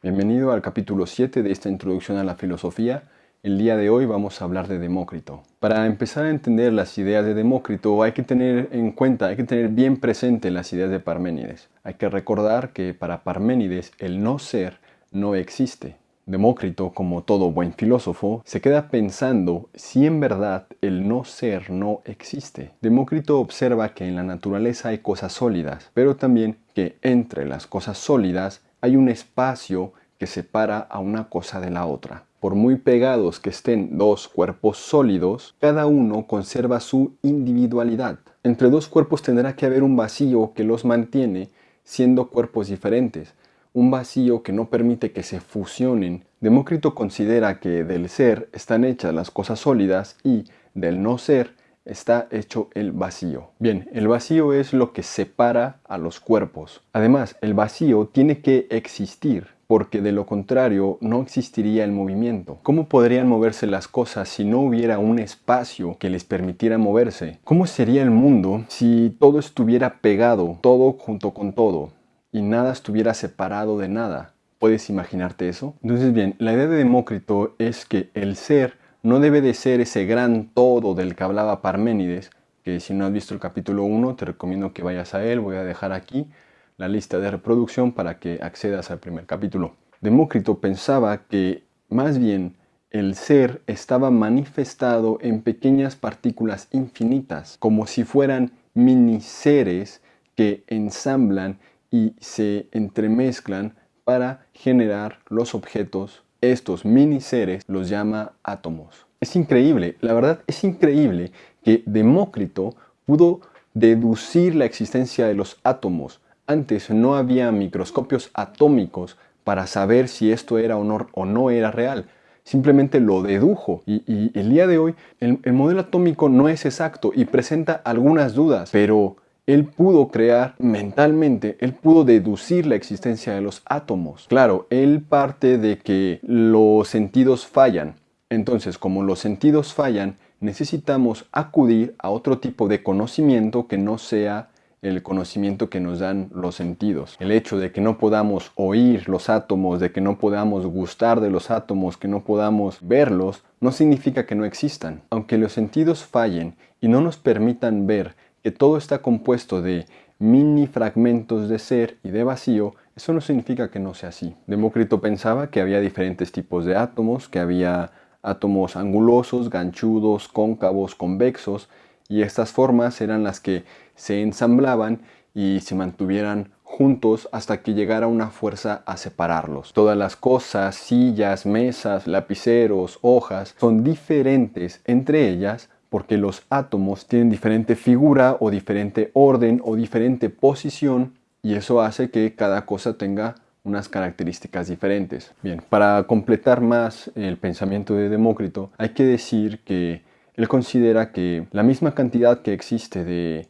Bienvenido al capítulo 7 de esta introducción a la filosofía. El día de hoy vamos a hablar de Demócrito. Para empezar a entender las ideas de Demócrito hay que tener en cuenta, hay que tener bien presente las ideas de Parménides. Hay que recordar que para Parménides el no ser no existe. Demócrito, como todo buen filósofo, se queda pensando si en verdad el no ser no existe. Demócrito observa que en la naturaleza hay cosas sólidas, pero también que entre las cosas sólidas hay un espacio que separa a una cosa de la otra. Por muy pegados que estén dos cuerpos sólidos, cada uno conserva su individualidad. Entre dos cuerpos tendrá que haber un vacío que los mantiene siendo cuerpos diferentes, un vacío que no permite que se fusionen. Demócrito considera que del ser están hechas las cosas sólidas y del no ser está hecho el vacío. Bien, el vacío es lo que separa a los cuerpos. Además, el vacío tiene que existir porque de lo contrario no existiría el movimiento. ¿Cómo podrían moverse las cosas si no hubiera un espacio que les permitiera moverse? ¿Cómo sería el mundo si todo estuviera pegado, todo junto con todo? y nada estuviera separado de nada. ¿Puedes imaginarte eso? Entonces bien, la idea de Demócrito es que el ser no debe de ser ese gran todo del que hablaba Parménides, que si no has visto el capítulo 1 te recomiendo que vayas a él, voy a dejar aquí la lista de reproducción para que accedas al primer capítulo. Demócrito pensaba que más bien el ser estaba manifestado en pequeñas partículas infinitas, como si fueran mini seres que ensamblan y se entremezclan para generar los objetos. Estos mini seres los llama átomos. Es increíble, la verdad es increíble que Demócrito pudo deducir la existencia de los átomos. Antes no había microscopios atómicos para saber si esto era o no era real. Simplemente lo dedujo y, el día de hoy el modelo atómico no es exacto y presenta algunas dudas, pero él pudo crear mentalmente, él pudo deducir la existencia de los átomos. Claro, él parte de que los sentidos fallan. Entonces, como los sentidos fallan, necesitamos acudir a otro tipo de conocimiento que no sea el conocimiento que nos dan los sentidos. El hecho de que no podamos oír los átomos, de que no podamos gustar de los átomos, que no podamos verlos, no significa que no existan. Aunque los sentidos fallen y no nos permitan ver todo está compuesto de mini fragmentos de ser y de vacío, eso no significa que no sea así. Demócrito pensaba que había diferentes tipos de átomos, que había átomos angulosos, ganchudos, cóncavos, convexos, y estas formas eran las que se ensamblaban y se mantuvieran juntos hasta que llegara una fuerza a separarlos. Todas las cosas, sillas, mesas, lapiceros, hojas, son diferentes entre ellas porque los átomos tienen diferente figura o diferente orden o diferente posición y eso hace que cada cosa tenga unas características diferentes. Bien, para completar más el pensamiento de Demócrito, hay que decir que él considera que la misma cantidad que existe de,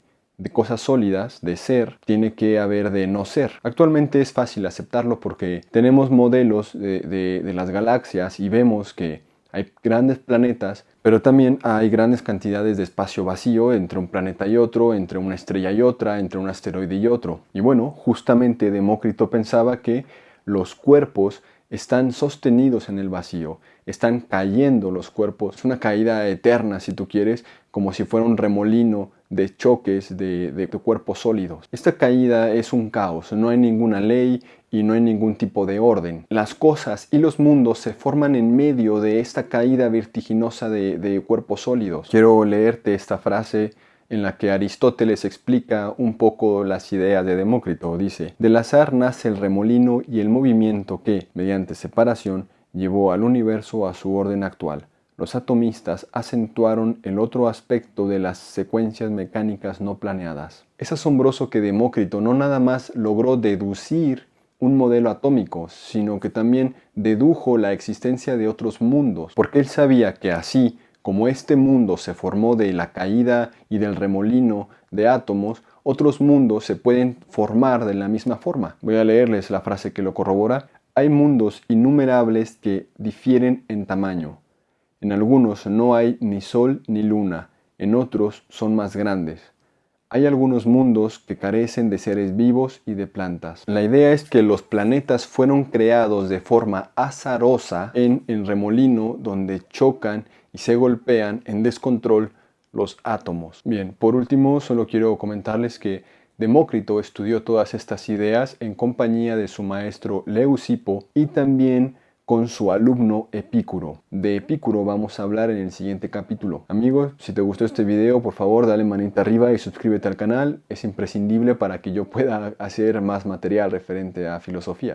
cosas sólidas, de ser, tiene que haber de no ser. Actualmente es fácil aceptarlo porque tenemos modelos de las galaxias y vemos que hay grandes planetas, pero también hay grandes cantidades de espacio vacío entre un planeta y otro, entre una estrella y otra, entre un asteroide y otro. Y bueno, justamente Demócrito pensaba que los cuerpos están sostenidos en el vacío, están cayendo los cuerpos, es una caída eterna si tú quieres, como si fuera un remolino de choques de, de, cuerpos sólidos. Esta caída es un caos, no hay ninguna ley y no hay ningún tipo de orden. Las cosas y los mundos se forman en medio de esta caída vertiginosa de, de cuerpos sólidos. Quiero leerte esta frase en la que Aristóteles explica un poco las ideas de Demócrito. Dice, del azar nace el remolino y el movimiento que, mediante separación, llevó al universo a su orden actual. Los atomistas acentuaron el otro aspecto de las secuencias mecánicas no planeadas. Es asombroso que Demócrito no nada más logró deducir un modelo atómico, sino que también dedujo la existencia de otros mundos, porque él sabía que así como este mundo se formó de la caída y del remolino de átomos, otros mundos se pueden formar de la misma forma. Voy a leerles la frase que lo corrobora. Hay mundos innumerables que difieren en tamaño. En algunos no hay ni sol ni luna, en otros son más grandes. Hay algunos mundos que carecen de seres vivos y de plantas. La idea es que los planetas fueron creados de forma azarosa en el remolino donde chocan y se golpean en descontrol los átomos. Bien, por último solo quiero comentarles que Demócrito estudió todas estas ideas en compañía de su maestro Leucipo y también con su alumno Epicuro. De Epicuro vamos a hablar en el siguiente capítulo. Amigos, si te gustó este video, por favor dale manita arriba y suscríbete al canal. Es imprescindible para que yo pueda hacer más material referente a filosofía.